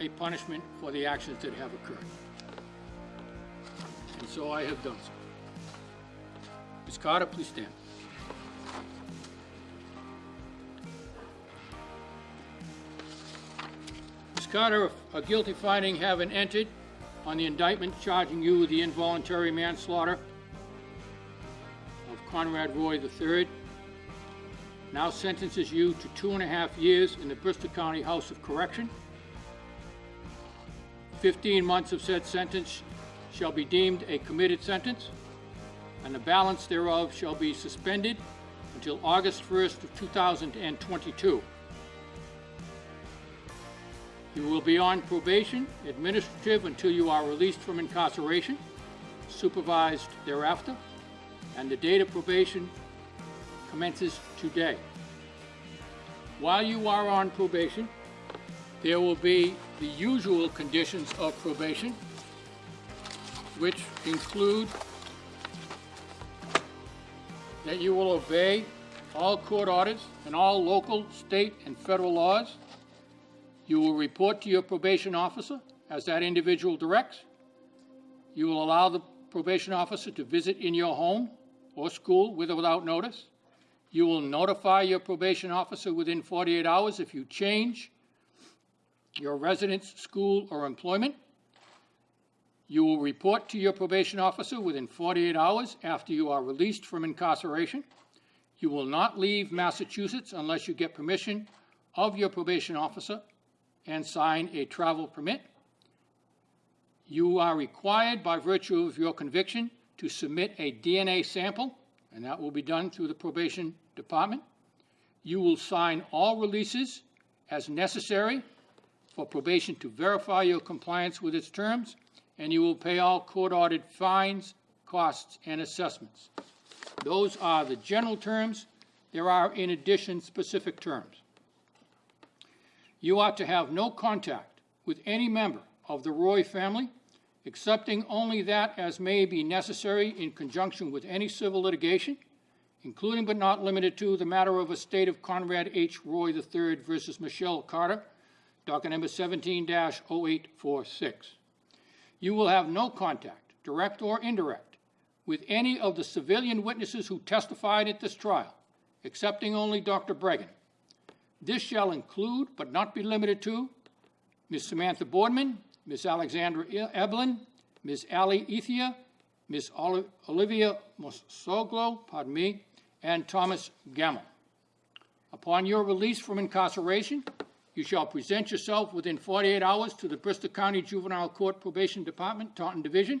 a punishment for the actions that have occurred. And so I have done so. Ms. Carter, please stand. Ms. Carter, a guilty finding having entered on the indictment charging you with the involuntary manslaughter of Conrad Roy III, now sentences you to two and a half years in the Bristol County House of Correction. 15 months of said sentence shall be deemed a committed sentence, and the balance thereof shall be suspended until August 1st of 2022. You will be on probation, administrative, until you are released from incarceration, supervised thereafter, and the date of probation commences today. While you are on probation, there will be the usual conditions of probation, which include that you will obey all court orders and all local, state, and federal laws. You will report to your probation officer as that individual directs. You will allow the probation officer to visit in your home or school with or without notice. You will notify your probation officer within 48 hours if you change your residence, school, or employment. You will report to your probation officer within 48 hours after you are released from incarceration. You will not leave Massachusetts unless you get permission of your probation officer and sign a travel permit. You are required by virtue of your conviction to submit a DNA sample, and that will be done through the probation department. You will sign all releases as necessary for probation to verify your compliance with its terms, and you will pay all court-ordered fines, costs, and assessments. Those are the general terms. There are, in addition, specific terms. You are to have no contact with any member of the Roy family, excepting only that as may be necessary in conjunction with any civil litigation, including but not limited to the matter of estate of Conrad H. Roy III versus Michelle Carter, docket number 17-0846. You will have no contact, direct or indirect, with any of the civilian witnesses who testified at this trial, excepting only Dr. Breggin. This shall include, but not be limited to, Ms. Samantha Boardman, Ms. Alexandra Eblin, Ms. Ali Ethia, Ms. Olivia Mosoglo, pardon me, and Thomas Gamble. Upon your release from incarceration, you shall present yourself within 48 hours to the Bristol County Juvenile Court Probation Department, Taunton Division,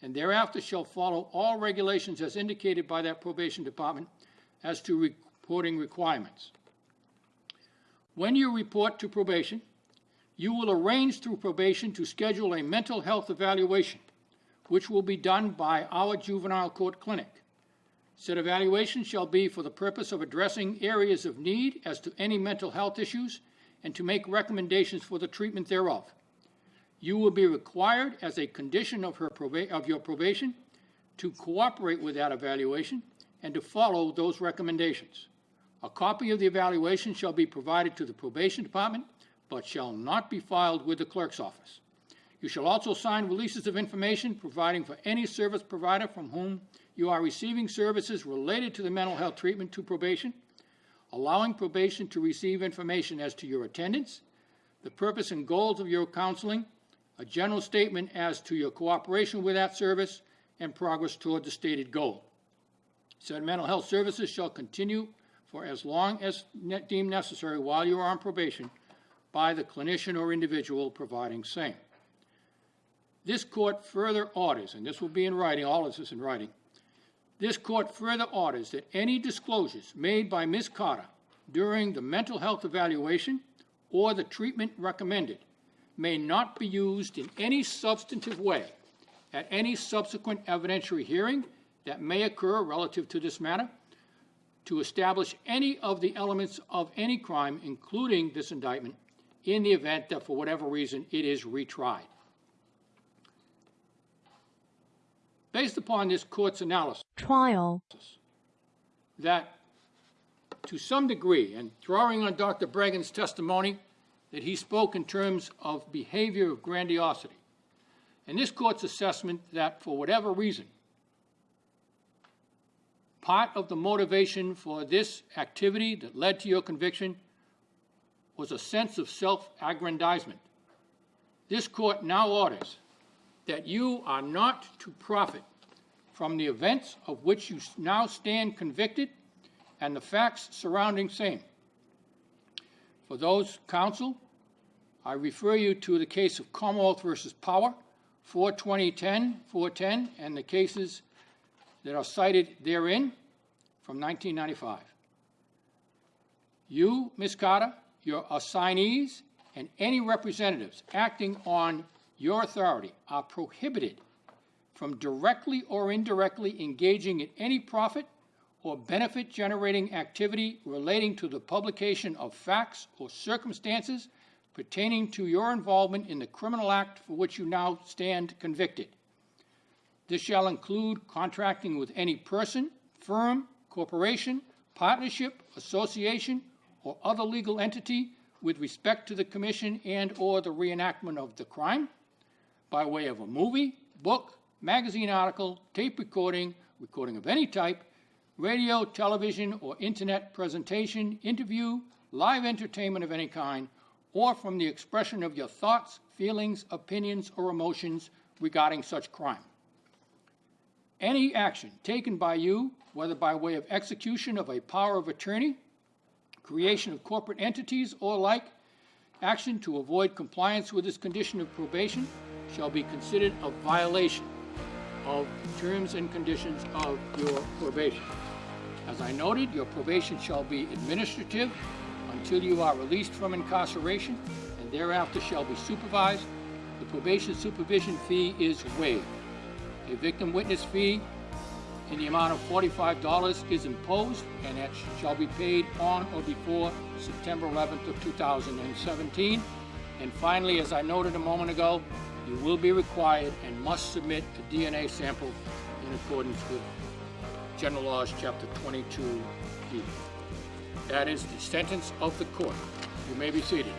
and thereafter shall follow all regulations as indicated by that probation department as to reporting requirements. When you report to probation, you will arrange through probation to schedule a mental health evaluation, which will be done by our juvenile court clinic. Said evaluation shall be for the purpose of addressing areas of need as to any mental health issues and to make recommendations for the treatment thereof. You will be required, as a condition of, her of your probation, to cooperate with that evaluation and to follow those recommendations. A copy of the evaluation shall be provided to the probation department, but shall not be filed with the clerk's office. You shall also sign releases of information providing for any service provider from whom you are receiving services related to the mental health treatment to probation, allowing probation to receive information as to your attendance, the purpose and goals of your counseling, a general statement as to your cooperation with that service, and progress toward the stated goal. Said mental health services shall continue for as long as deemed necessary while you are on probation by the clinician or individual providing same. This court further orders, and this will be in writing, all of this is in writing, this court further orders that any disclosures made by Ms. Carter during the mental health evaluation or the treatment recommended may not be used in any substantive way at any subsequent evidentiary hearing that may occur relative to this matter to establish any of the elements of any crime, including this indictment, in the event that for whatever reason it is retried. Based upon this court's analysis, trial, that to some degree, and drawing on Dr. Breggin's testimony that he spoke in terms of behavior of grandiosity. And this court's assessment that for whatever reason, part of the motivation for this activity that led to your conviction was a sense of self-aggrandizement. This court now orders that you are not to profit from the events of which you now stand convicted and the facts surrounding same. For those counsel, I refer you to the case of Commonwealth versus Power, 42010, 410, and the cases that are cited therein from 1995. You, Ms. Carter, your assignees, and any representatives acting on your authority are prohibited from directly or indirectly engaging in any profit or benefit-generating activity relating to the publication of facts or circumstances pertaining to your involvement in the criminal act for which you now stand convicted. This shall include contracting with any person, firm, corporation, partnership, association, or other legal entity with respect to the commission and/or the reenactment of the crime by way of a movie, book, magazine article, tape recording, recording of any type, radio, television, or internet presentation, interview, live entertainment of any kind, or from the expression of your thoughts, feelings, opinions, or emotions regarding such crime. Any action taken by you, whether by way of execution of a power of attorney, creation of corporate entities, or like, action to avoid compliance with this condition of probation shall be considered a violation of terms and conditions of your probation. As I noted, your probation shall be administrative until you are released from incarceration and thereafter shall be supervised. The probation supervision fee is waived. A victim witness fee in the amount of $45 is imposed and that shall be paid on or before September 11th of 2017. And finally, as I noted a moment ago, you will be required and must submit a DNA sample in accordance with General Laws, Chapter 22D. That is the sentence of the court. You may be seated.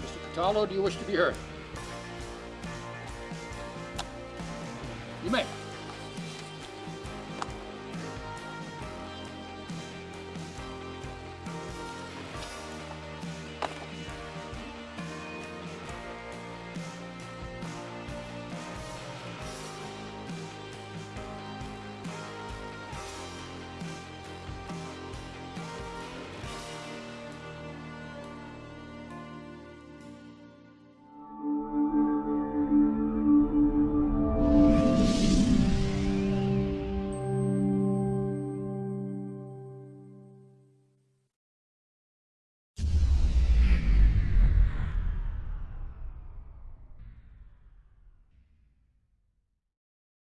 Mr. Cataldo, do you wish to be heard? You may.